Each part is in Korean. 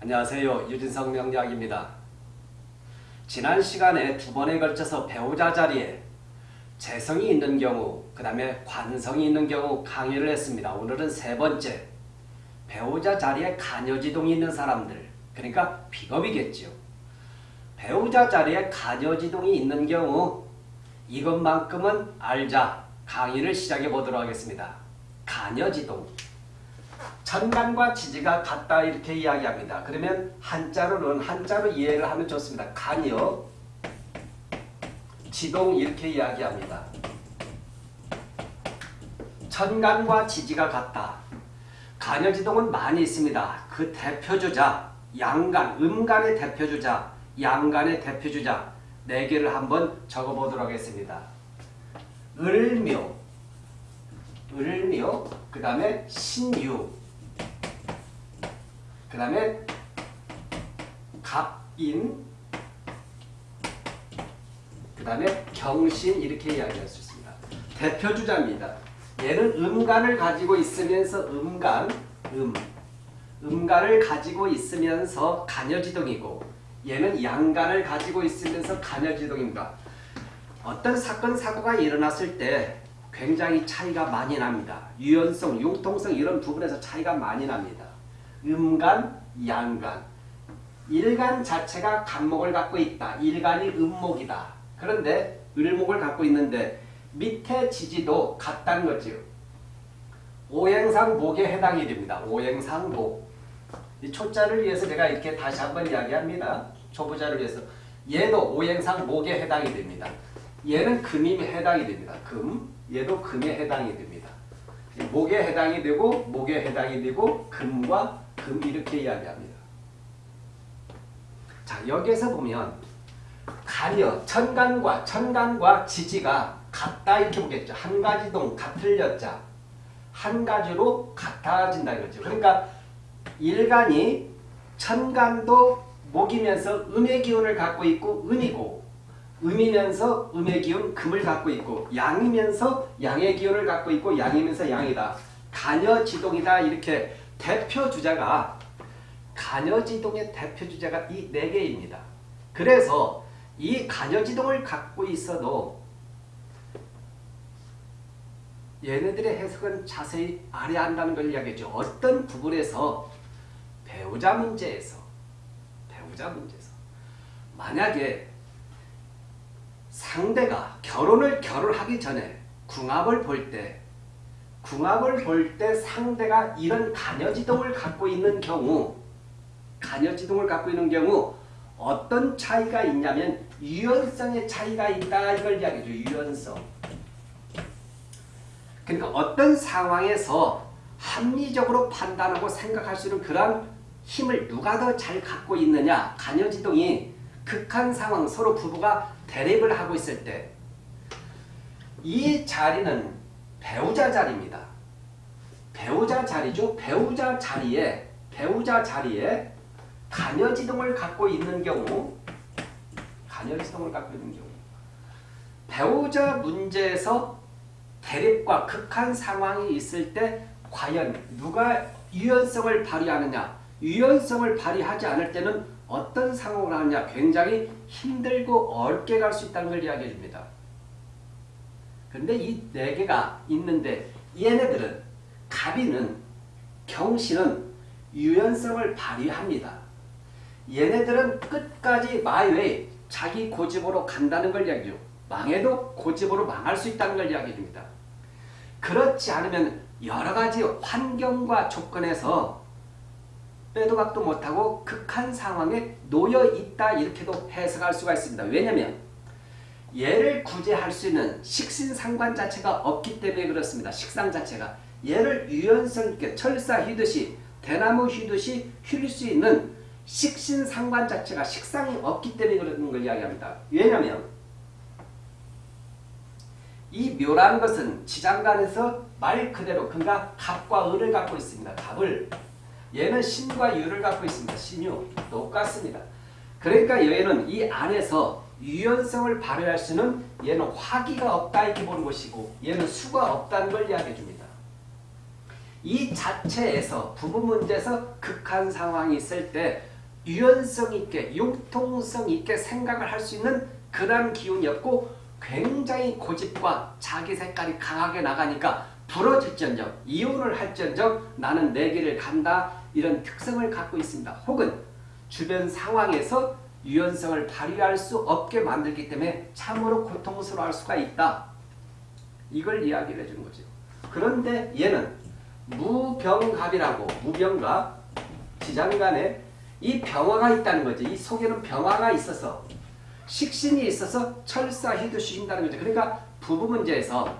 안녕하세요. 유진성 명리학입니다. 지난 시간에 두 번에 걸쳐서 배우자 자리에 재성이 있는 경우, 그 다음에 관성이 있는 경우 강의를 했습니다. 오늘은 세 번째, 배우자 자리에 간여지동이 있는 사람들, 그러니까 비겁이겠죠. 배우자 자리에 간여지동이 있는 경우 이것만큼은 알자 강의를 시작해 보도록 하겠습니다. 간여지동. 천간과 지지가 같다 이렇게 이야기합니다. 그러면 한자로는 한자로 이해를 하면 좋습니다. 간여, 지동 이렇게 이야기합니다. 천간과 지지가 같다. 간여지동은 많이 있습니다. 그 대표주자, 양간, 음간의 대표주자, 양간의 대표주자 네 개를 한번 적어보도록 하겠습니다. 을묘, 을묘, 그 다음에 신유, 그 다음에 갑인, 그 다음에 경신 이렇게 이야기할 수 있습니다. 대표주자입니다. 얘는 음간을 가지고 있으면서 음간, 음, 음간을 가지고 있으면서 간여지동이고 얘는 양간을 가지고 있으면서 간여지동입니다. 어떤 사건, 사고가 일어났을 때 굉장히 차이가 많이 납니다. 유연성, 융통성 이런 부분에서 차이가 많이 납니다. 음간, 양간. 일간 자체가 간목을 갖고 있다. 일간이 음목이다. 그런데 을목을 갖고 있는데 밑에 지지도 같다는 거죠. 오행상 목에 해당이 됩니다. 오행상 목. 이 초자를 위해서 제가 이렇게 다시 한번 이야기합니다. 초보자를 위해서. 얘도 오행상 목에 해당이 됩니다. 얘는 금이 해당이 됩니다. 금. 얘도 금에 해당이 됩니다. 목에 해당이 되고 목에 해당이 되고 금과 금 이렇게 이야기합니다. 자 여기에서 보면 간여, 천간과 천간과 지지가 같다 이렇게 보겠죠. 한 가지 동 같을 여자 한 가지로 같아진다 이거죠. 그러니까 일간이 천간도 목이면서 음의 기운을 갖고 있고 음이고 음이면서 음의 기운 금을 갖고 있고 양이면서 양의 기운을 갖고 있고 양이면서 양이다. 간여 지동이다 이렇게 대표 주자가 간여지동의 대표 주자가 이네 개입니다. 그래서 이 간여지동을 갖고 있어도 얘네들의 해석은 자세히 알아야 한다는 걸 이야기했죠. 어떤 부분에서 배우자 문제에서 배우자 문제에서 만약에 상대가 결혼을 결혼하기 전에 궁합을 볼 때 궁합을 볼 때 상대가 이런 간여지동을 갖고 있는 경우 간여지동을 갖고 있는 경우 어떤 차이가 있냐면 유연성의 차이가 있다 이걸 이야기죠. 유연성. 그러니까 어떤 상황에서 합리적으로 판단하고 생각할 수 있는 그런 힘을 누가 더 잘 갖고 있느냐 간여지동이 극한 상황 서로 부부가 대립을 하고 있을 때 이 자리는 배우자 자리입니다. 배우자 자리죠. 배우자 자리에 배우자 자리에 간여지동을 갖고 있는 경우 간여지동을 갖고 있는 경우 배우자 문제에서 대립과 극한 상황이 있을 때 과연 누가 유연성을 발휘하느냐 유연성을 발휘하지 않을 때는 어떤 상황을 하느냐 굉장히 힘들고 어렵게 갈 수 있다는 걸 이야기해 줍니다. 그런데 이 네 개가 있는데 얘네들은 갑이는 경신은 유연성을 발휘합니다. 얘네들은 끝까지 마이웨이 자기 고집으로 간다는 걸 이야기죠. 망해도 고집으로 망할 수 있다는 걸 이야기해 줍니다. 그렇지 않으면 여러 가지 환경과 조건에서 빼도 박도 못하고 극한 상황에 놓여 있다 이렇게도 해석할 수가 있습니다. 왜냐하면 얘를 구제할 수 있는 식신 상관 자체가 없기 때문에 그렇습니다. 식상 자체가 얘를 유연성 있게 철사 휘듯이 대나무 휘듯이 휠수 있는 식신 상관 자체가 식상이 없기 때문에 그런 걸 이야기합니다. 왜냐하면 이 묘라는 것은 지장간에서 말 그대로 그가 갑과 을을 갖고 있습니다. 갑을 얘는 신과 유를 갖고 있습니다. 신유 똑같습니다. 그러니까 얘는 이 안에서 유연성을 발휘할 수는 얘는 화기가 없다 이렇게 보는 것이고 얘는 수가 없다는 걸 이야기해 줍니다. 이 자체에서 부부 문제에서 극한 상황이 있을 때 유연성 있게 융통성 있게 생각을 할 수 있는 그런 기운이었고 굉장히 고집과 자기 색깔이 강하게 나가니까 부러질전적 이혼을 할전적 나는 내 길을 간다 이런 특성을 갖고 있습니다. 혹은 주변 상황에서 유연성을 발휘할 수 없게 만들기 때문에 참으로 고통스러워할 수가 있다. 이걸 이야기를 해주는 거죠. 그런데 얘는 무병갑이라고 무병갑 지장간에 이 병화가 있다는 거지. 이 속에는 병화가 있어서 식신이 있어서 철사희도 주신다는 거죠. 그러니까 부부 문제에서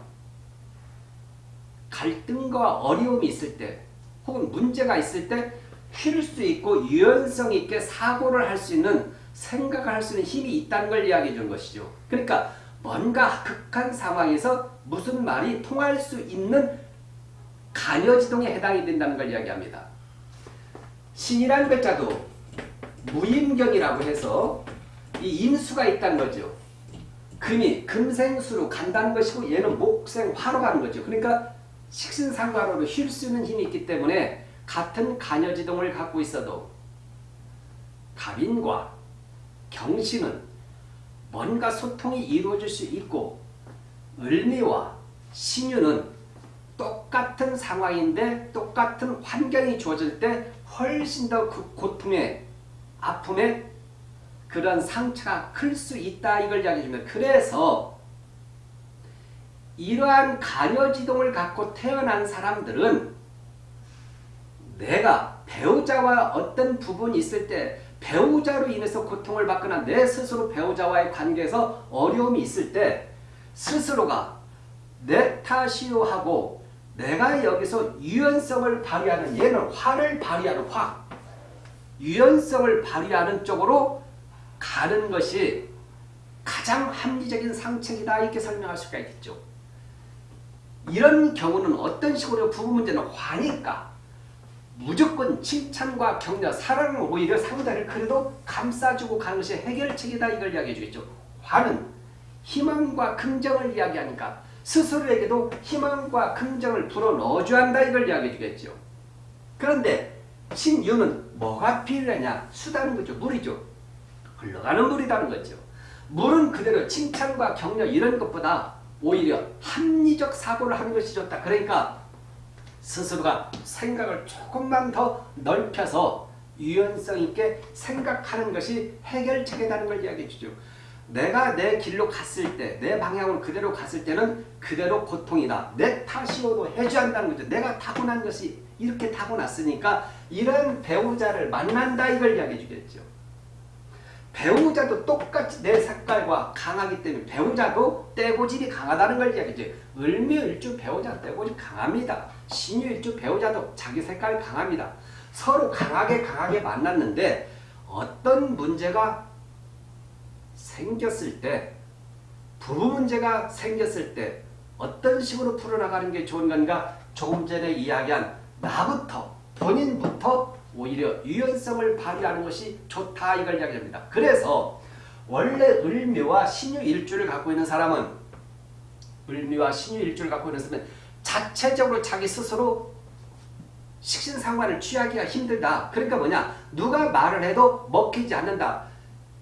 갈등과 어려움이 있을 때 혹은 문제가 있을 때쉴수 있고 유연성 있게 사고를 할 수 있는 생각을 할수 있는 힘이 있다는 걸 이야기해 주는 것이죠. 그러니까 뭔가 극한 상황에서 무슨 말이 통할 수 있는 간여지동에 해당이 된다는 걸 이야기합니다. 신이라는 글자도 무임경이라고 해서 이 인수가 있다는 거죠. 금이 금생수로 간다는 것이고 얘는 목생화로 가는 거죠. 그러니까 식신상관으로 쉴 수 있는 힘이 있기 때문에 같은 간여지동을 갖고 있어도 갑인과 경신은 뭔가 소통이 이루어질 수 있고 을미와 신유는 똑같은 상황인데 똑같은 환경이 주어질 때 훨씬 더 그 고통의 아픔의 그런 상처가 클 수 있다 이걸 이야기해 주면 그래서 이러한 간여지동을 갖고 태어난 사람들은 내가 배우자와 어떤 부분이 있을 때 배우자로 인해서 고통을 받거나 내 스스로 배우자와의 관계에서 어려움이 있을 때 스스로가 내 탓이요 하고 내가 여기서 유연성을 발휘하는 얘는 화를 발휘하는 화 유연성을 발휘하는 쪽으로 가는 것이 가장 합리적인 상책이다 이렇게 설명할 수가 있겠죠. 이런 경우는 어떤 식으로 부부 문제는 화니까 무조건 칭찬과 격려, 사랑은 오히려 상대를 그래도 감싸주고 가는 것이 해결책이다 이걸 이야기해 주겠죠. 화는 희망과 긍정을 이야기하니까 스스로에게도 희망과 긍정을 불어넣어줘야 한다 이걸 이야기해 주겠죠. 그런데 신유는 뭐가 필요하냐? 수다는 거죠. 물이죠. 흘러가는 물이라는 거죠. 물은 그대로 칭찬과 격려 이런 것보다 오히려 합리적 사고를 하는 것이 좋다. 그러니까 스스로가 생각을 조금만 더 넓혀서 유연성 있게 생각하는 것이 해결책이라는 걸 이야기해 주죠. 내가 내 길로 갔을 때, 내 방향으로 그대로 갔을 때는 그대로 고통이다. 내 탓이어도 해줘야 한다는 거죠. 내가 타고난 것이 이렇게 타고났으니까 이런 배우자를 만난다 이걸 이야기해 주겠죠. 배우자도 똑같이 내 색깔과 강하기 때문에 배우자도 떼고집이 강하다는 걸 이야기죠. 을미일주 배우자 떼고집 강합니다. 신유일주 배우자도 자기 색깔 강합니다. 서로 강하게 강하게 만났는데 어떤 문제가 생겼을 때 부부 문제가 생겼을 때 어떤 식으로 풀어나가는 게 좋은 건가 조금 전에 이야기한 나부터 본인부터 오히려 유연성을 발휘하는 것이 좋다 이걸 이야기합니다. 그래서 원래 을묘와 신유 일주를 갖고 있는 사람은 을묘와 신유 일주를 갖고 있는 사람은 자체적으로 자기 스스로 식신상관을 취하기가 힘들다. 그러니까 뭐냐 누가 말을 해도 먹히지 않는다.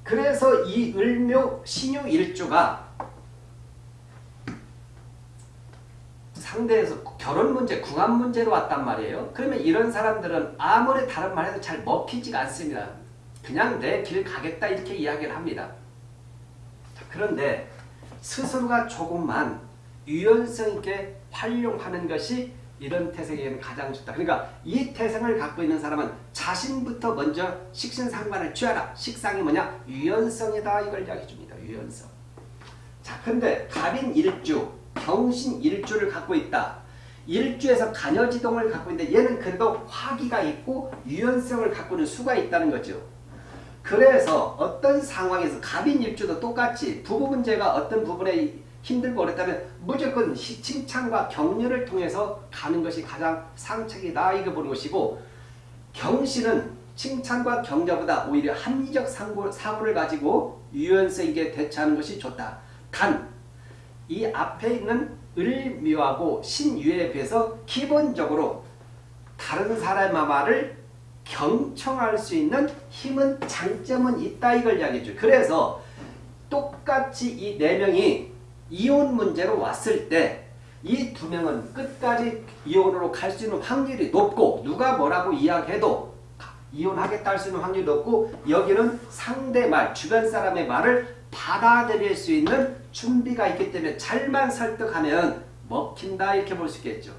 그래서 이 을묘 신유 일주가 상대에서 결혼 문제, 궁합 문제로 왔단 말이에요. 그러면 이런 사람들은 아무리 다른 말해도 잘 먹히지가 않습니다. 그냥 내 길 가겠다 이렇게 이야기를 합니다. 그런데 스스로가 조금만 유연성 있게 활용하는 것이 이런 태생에는 가장 좋다. 그러니까 이 태생을 갖고 있는 사람은 자신부터 먼저 식신상관을 취하라. 식상이 뭐냐? 유연성이다. 이걸 이야기해 줍니다. 유연성. 자, 근데 갑인 일주, 경신 일주를 갖고 있다. 일주에서 간여지동을 갖고 있는데 얘는 그래도 화기가 있고 유연성을 갖고 있는 수가 있다는 거죠. 그래서 어떤 상황에서 갑인 일주도 똑같이 부부 문제가 어떤 부분에 힘들고 어렵다면 무조건 칭찬과 격려를 통해서 가는 것이 가장 상책이다 이거 보는 것이고 경신은 칭찬과 격려보다 오히려 합리적 사고, 사고를 가지고 유연성 있게 대처하는 것이 좋다. 단 이 앞에 있는 을묘하고 신유에 비해서 기본적으로 다른 사람의 말을 경청할 수 있는 힘은 장점은 있다 이걸 이야기해줘. 그래서 똑같이 이 네 명이 이혼 문제로 왔을 때 이 두 명은 끝까지 이혼으로 갈 수 있는 확률이 높고 누가 뭐라고 이야기해도 이혼하겠다 할 수 있는 확률이 높고 여기는 상대 말, 주변 사람의 말을 받아들일 수 있는 준비가 있기 때문에 잘만 설득하면 먹힌다 이렇게 볼 수 있겠죠.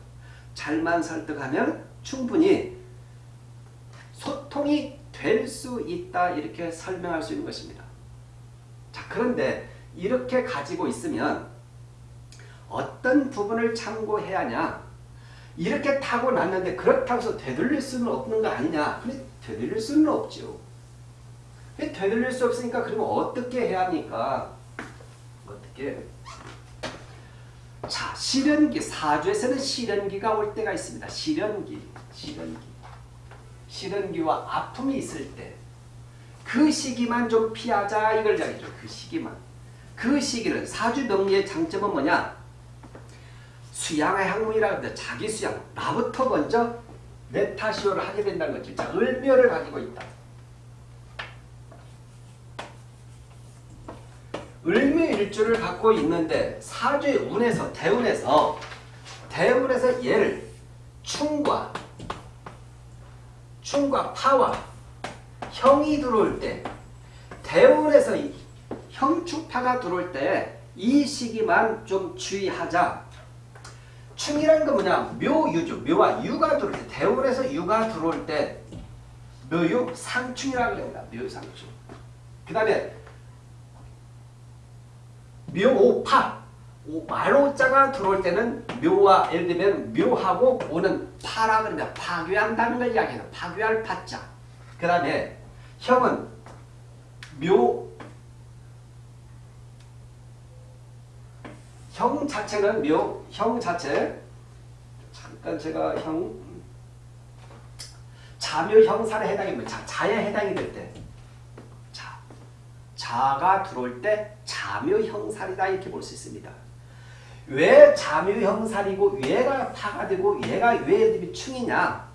잘만 설득하면 충분히 소통이 될 수 있다 이렇게 설명할 수 있는 것입니다. 자 그런데 이렇게 가지고 있으면 어떤 부분을 참고해야 하냐 이렇게 타고 났는데 그렇다고 해서 되돌릴 수는 없는 거 아니냐 되돌릴 수는 없죠. 되돌릴 수 없으니까 그러면 어떻게 해야 합니까? 어떻게 자 실현기 사주에서는 실현기가 올 때가 있습니다. 실현기 실현기 실현기와 아픔이 있을 때 그 시기만 좀 피하자 이걸 이야기죠. 그 시기만. 그 시기는 사주 명리의 장점은 뭐냐? 수양의 학문이라 하는데 자기 수양. 나부터 먼저 메타시오를 하게 된다는 거죠. 자, 을묘를 가지고 있다. 을묘일주를 갖고 있는데 사주의 운에서 대운에서 대운에서 얘를 충과 충과 파와 형이 들어올 때 대운에서 형축파가 들어올 때 이 시기만 좀 주의하자. 충이라는 건 뭐냐? 묘유죠. 묘와 유가 들어올 때 대운에서 유가 들어올 때 묘유 상충이라고 합니다. 묘상충. 그 다음에 묘오파 말오자가 들어올 때는 묘와 예를 들면 묘하고 오는 파라 그러면 파괴한다는 걸 이야기해요. 파괴할 파자. 그 다음에 형은 묘, 형 자체는 묘, 형 자체 잠깐 제가 형 자묘 형사에 해당입니다. 자, 자에 해당이 될 때. 자, 자가 들어올 때 자묘 형살이다 이렇게 볼 수 있습니다. 왜 자묘 형살이고 얘가 파가 되고 얘가 왜 충이냐?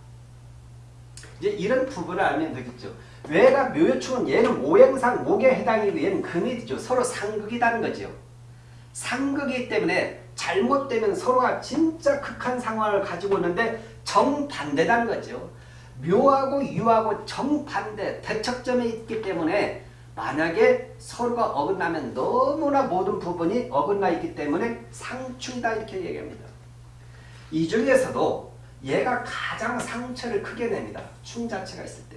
이제 이런 부분을 알면 되겠죠. 왜가 묘요충은 얘는 모행상 목에 해당이고 얘는 금이죠. 서로 상극이라는 거죠. 상극이기 때문에 잘못되면 서로가 진짜 극한 상황을 가지고 있는데 정반대라는 거죠. 묘하고 유하고 정반대 대척점에 있기 때문에 만약에 서로가 어긋나면 너무나 모든 부분이 어긋나 있기 때문에 상충이다 이렇게 얘기합니다. 이 중에서도 얘가 가장 상처를 크게 냅니다. 충 자체가 있을 때.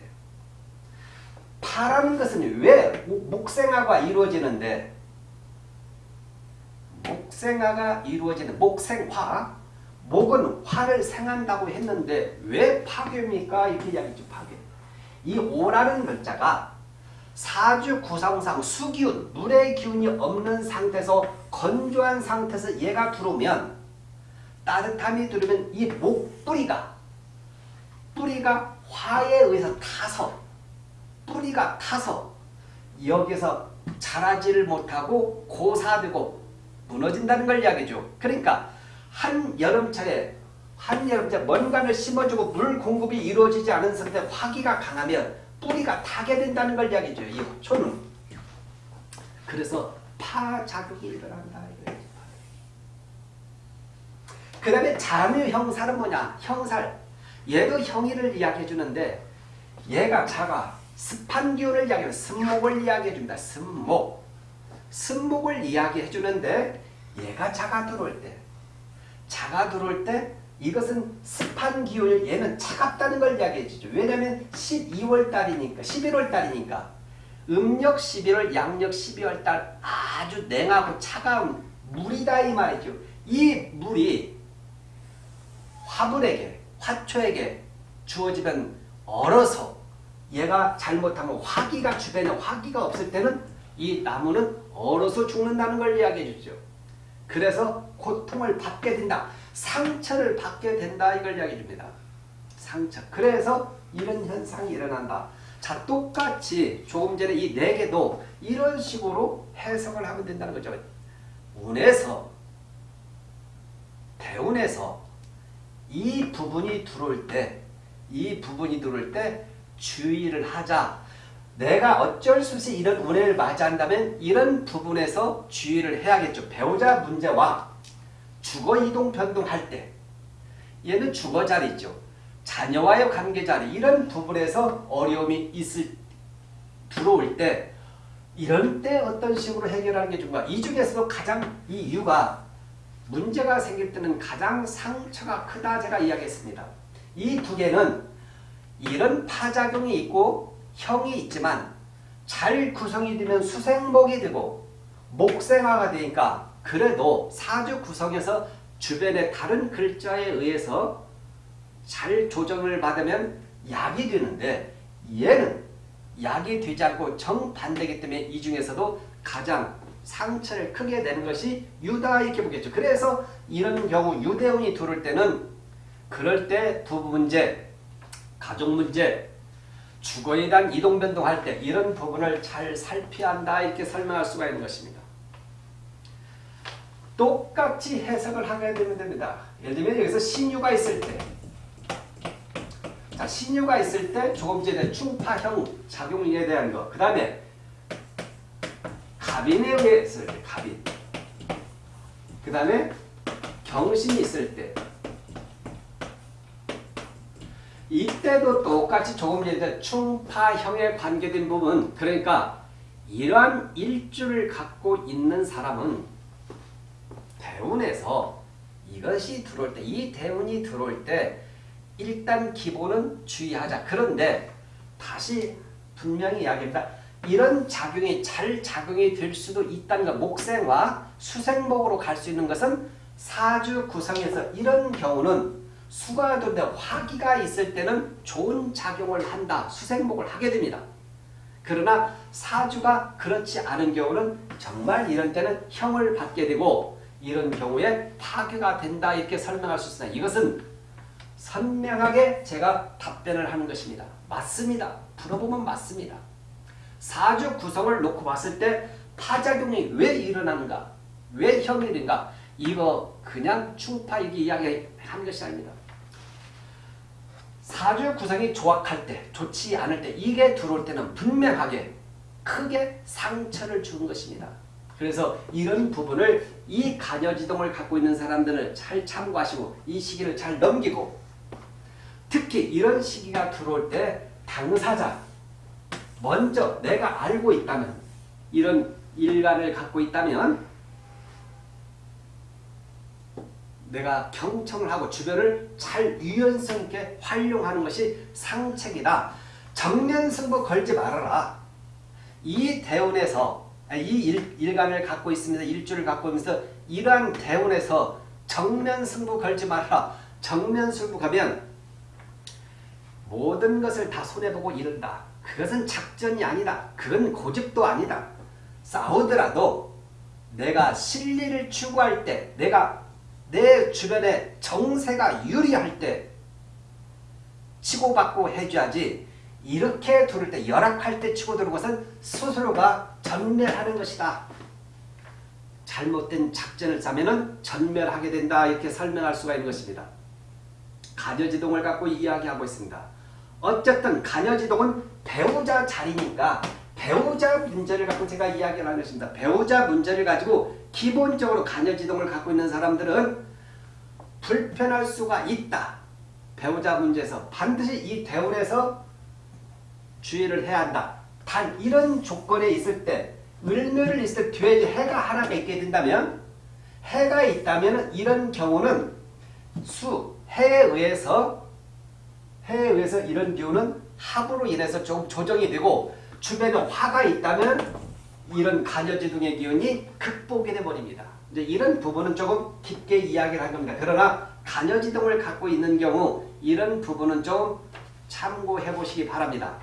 파라는 것은 왜 목생화가 이루어지는데 목생화가 이루어지는 목생화 목은 화를 생한다고 했는데 왜 파괴입니까? 이렇게 이야기죠. 파괴. 이 오라는 글자가 사주 구성상 수기운, 물의 기운이 없는 상태에서 건조한 상태에서 얘가 들어오면 따뜻함이 들어오면 이 목뿌리가 뿌리가 화에 의해서 타서 뿌리가 타서 여기서 자라지를 못하고 고사되고 무너진다는 걸 이야기죠. 그러니까 한 여름철에 한 여름철 뭔가를 심어주고 물 공급이 이루어지지 않은 상태 화기가 강하면 뿌리가 타게 된다는 걸 이야기죠. 이 초는. 그래서 파자극이 일어난다. 그 다음에 자묘 형살은 뭐냐? 형살. 얘도 형이를 이야기해 주는데 얘가 자가 습한 기운을 이야기해 습목을 이야기해 줍니다. 습목. 습목을 이야기해 주는데 얘가 자가 들어올 때 자가 들어올 때 이것은 습한 기운을 얘는 차갑다는 걸 이야기해 주죠. 왜냐하면 12월 달이니까 11월 달이니까 음력 11월 양력 12월 달 아주 냉하고 차가운 물이다 이 말이죠. 이 물이 화분에게 화초에게 주어지면 얼어서 얘가 잘못하면 화기가 주변에 화기가 없을 때는 이 나무는 얼어서 죽는다는 걸 이야기해 주죠. 그래서 고통을 받게 된다. 상처를 받게 된다. 이걸 이야기해 줍니다. 상처. 그래서 이런 현상이 일어난다. 자 똑같이 조금 전에 이 네 개도 이런 식으로 해석을 하면 된다는 거죠. 운에서 대운에서 이 부분이 들어올 때 이 부분이 들어올 때 주의를 하자. 내가 어쩔 수 없이 이런 운해를 맞이한다면 이런 부분에서 주의를 해야겠죠. 배우자 문제와 주거 이동 변동할 때 얘는 주거 자리죠. 자녀와의 관계 자리 이런 부분에서 어려움이 있을 들어올 때 이런 때 어떤 식으로 해결하는 게 좋은가? 이 중에서도 가장 이 이유가 문제가 생길 때는 가장 상처가 크다 제가 이야기했습니다. 이 두 개는 이런 파작용이 있고 형이 있지만 잘 구성이 되면 수생목이 되고 목생화가 되니까 그래도 사주 구성에서 주변의 다른 글자에 의해서 잘 조정을 받으면 약이 되는데 얘는 약이 되지 않고 정반대이기 때문에 이 중에서도 가장 상처를 크게 내는 것이 유다 이렇게 보겠죠. 그래서 이런 경우 유대운이 들어올 때는 그럴 때 부부 문제, 가족 문제, 주거에 대한 이동 변동할 때 이런 부분을 잘 살펴야 한다 이렇게 설명할 수가 있는 것입니다. 똑같이 해석을 하게 되면 됩니다. 예를 들면 여기서 신유가 있을 때 자, 신유가 있을 때 조금 전에 충파형 작용에 대한 거. 그 다음에 갑인에 때, 갑인. 그 다음에 경신이 있을 때. 이때도 똑같이 조금 전에 충파형에 관계된 부분. 그러니까 이러한 일주를 갖고 있는 사람은 대운에서 이것이 들어올 때, 이 대운이 들어올 때 일단 기본은 주의하자. 그런데 다시 분명히 이야기합니다. 이런 작용이 잘 작용이 될 수도 있다는 것. 목생과 수생목으로 갈 수 있는 것은 사주 구성에서 이런 경우는 수가 되는데 화기가 있을 때는 좋은 작용을 한다. 수생목을 하게 됩니다. 그러나 사주가 그렇지 않은 경우는 정말 이런 때는 형을 받게 되고 이런 경우에 파괴가 된다 이렇게 설명할 수 있습니다. 이것은 선명하게 제가 답변을 하는 것입니다. 맞습니다. 풀어보면 맞습니다. 사주 구성을 놓고 봤을 때 파작용이 왜 일어나는가? 왜 된가? 이거 그냥 충파이기 이야기한 것이 아닙니다. 사주 구성이 조악할 때, 좋지 않을 때 이게 들어올 때는 분명하게 크게 상처를 주는 것입니다. 그래서 이런 부분을 이 간여지동을 갖고 있는 사람들은 잘 참고하시고 이 시기를 잘 넘기고 특히 이런 시기가 들어올 때 당사자 먼저 내가 알고 있다면 이런 일간을 갖고 있다면 내가 경청을 하고 주변을 잘 유연성 있게 활용하는 것이 상책이다. 정면승부 걸지 말아라. 이 대운에서 이 일, 일간을 갖고 있으면서 일주를 갖고 있면서 이러한 대운에서 정면승부 걸지 말아라. 정면승부 가면 모든 것을 다 손해보고 이른다. 그것은 작전이 아니다. 그건 고집도 아니다. 싸우더라도 내가 실리를 추구할 때 내가 내 주변에 정세가 유리할 때 치고받고 해줘야지 이렇게 두를 때 열악할 때 치고 들는 것은 스스로가 전멸하는 것이다. 잘못된 작전을 짜면 전멸하게 된다 이렇게 설명할 수가 있는 것입니다. 가녀지동을 갖고 이야기하고 있습니다. 어쨌든 가녀지동은 배우자 자리니까 배우자 문제를 갖고 제가 이야기를 하는 것입니다. 배우자 문제를 가지고 기본적으로 가녀지동을 갖고 있는 사람들은 불편할 수가 있다. 배우자 문제에서 반드시 이 대운에서 주의를 해야 한다. 단 이런 조건에 있을 때 을묘를 있을 때 뒤에 해가 하나가 있게 된다면 해가 있다면 이런 경우는 수, 해에 의해서 해에 의해서 이런 기운은 합으로 인해서 조금 조정이 되고 주변에 화가 있다면 이런 간여지둥의 기운이 극복이 돼버립니다. 이제 이런 부분은 조금 깊게 이야기를 한 겁니다. 그러나 간여지둥을 갖고 있는 경우 이런 부분은 좀 참고해 보시기 바랍니다.